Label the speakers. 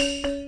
Speaker 1: Bye.